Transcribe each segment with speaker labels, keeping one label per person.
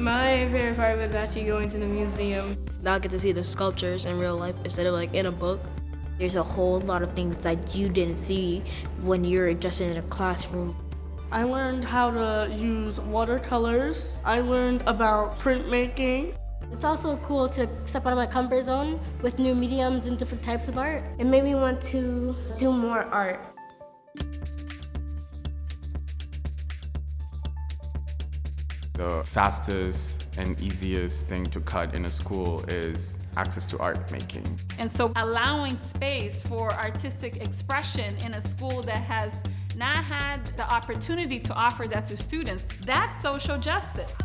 Speaker 1: My favorite part was actually going to the museum.
Speaker 2: Now I get to see the sculptures in real life instead of like in a book.
Speaker 3: There's a whole lot of things that you didn't see when you're just in a classroom.
Speaker 4: I learned how to use watercolors. I learned about printmaking.
Speaker 5: It's also cool to step out of my comfort zone with new mediums and different types of art.
Speaker 1: It made me want to do more art.
Speaker 6: The fastest and easiest thing to cut in a school is access to art making.
Speaker 7: And so allowing space for artistic expression in a school that has not had the opportunity to offer that to students, that's social justice.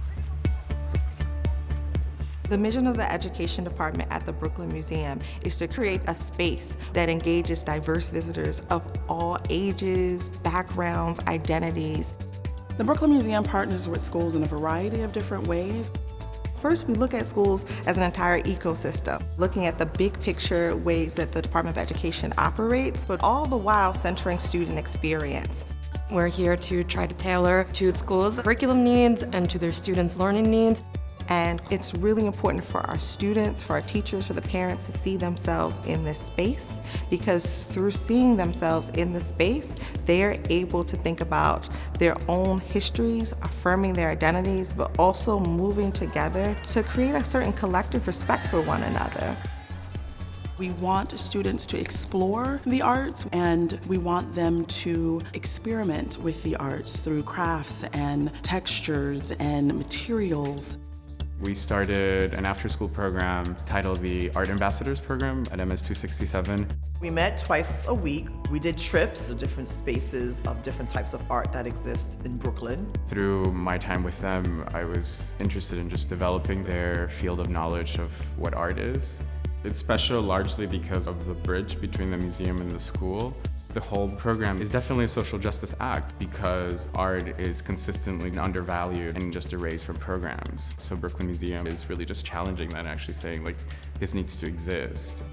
Speaker 8: The mission of the Education Department at the Brooklyn Museum is to create a space that engages diverse visitors of all ages, backgrounds, identities.
Speaker 9: The Brooklyn Museum partners with schools in a variety of different ways.
Speaker 8: First, we look at schools as an entire ecosystem, looking at the big picture ways that the Department of Education operates, but all the while centering student experience.
Speaker 10: We're here to try to tailor to schools' curriculum needs and to their students' learning needs.
Speaker 8: And it's really important for our students, for our teachers, for the parents to see themselves in this space because through seeing themselves in the space, they're able to think about their own histories, affirming their identities, but also moving together to create a certain collective respect for one another.
Speaker 9: We want students to explore the arts and we want them to experiment with the arts through crafts and textures and materials.
Speaker 6: We started an after-school program titled the Art Ambassadors Program at MS-267.
Speaker 11: We met twice a week. We did trips to different spaces of different types of art that exist in Brooklyn.
Speaker 6: Through my time with them, I was interested in just developing their field of knowledge of what art is. It's special largely because of the bridge between the museum and the school. The whole program is definitely a social justice act because art is consistently undervalued and just erased from programs. So Brooklyn Museum is really just challenging that and actually saying like, this needs to exist.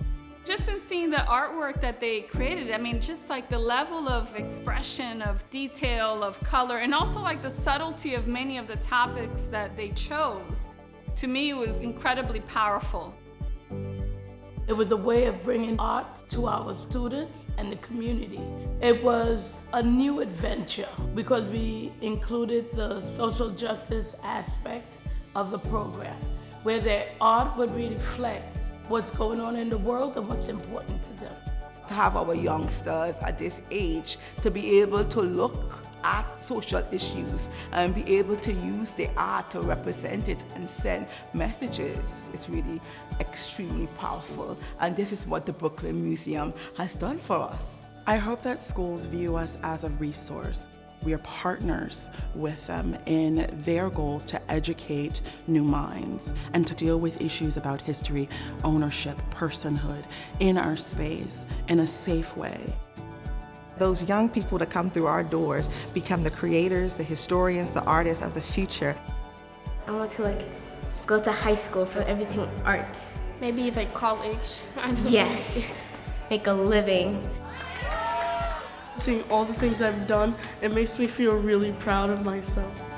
Speaker 7: Just in seeing the artwork that they created, I mean, just like the level of expression, of detail, of color, and also like the subtlety of many of the topics that they chose, to me was incredibly powerful.
Speaker 12: It was a way of bringing art to our students and the community. It was a new adventure because we included the social justice aspect of the program, where their art would reflect what's going on in the world and what's important to them.
Speaker 13: To have our youngsters at this age to be able to look at social issues and be able to use the art to represent it and send messages is really extremely powerful. And this is what the Brooklyn Museum has done for us.
Speaker 9: I hope that schools view us as a resource. We are partners with them in their goals to educate new minds and to deal with issues about history, ownership, personhood in our space in a safe way.
Speaker 8: Those young people that come through our doors become the creators, the historians, the artists of the future.
Speaker 1: I want to like go to high school for everything art.
Speaker 5: Maybe even college.
Speaker 1: yes, make a living.
Speaker 4: Seeing all the things I've done, it makes me feel really proud of myself.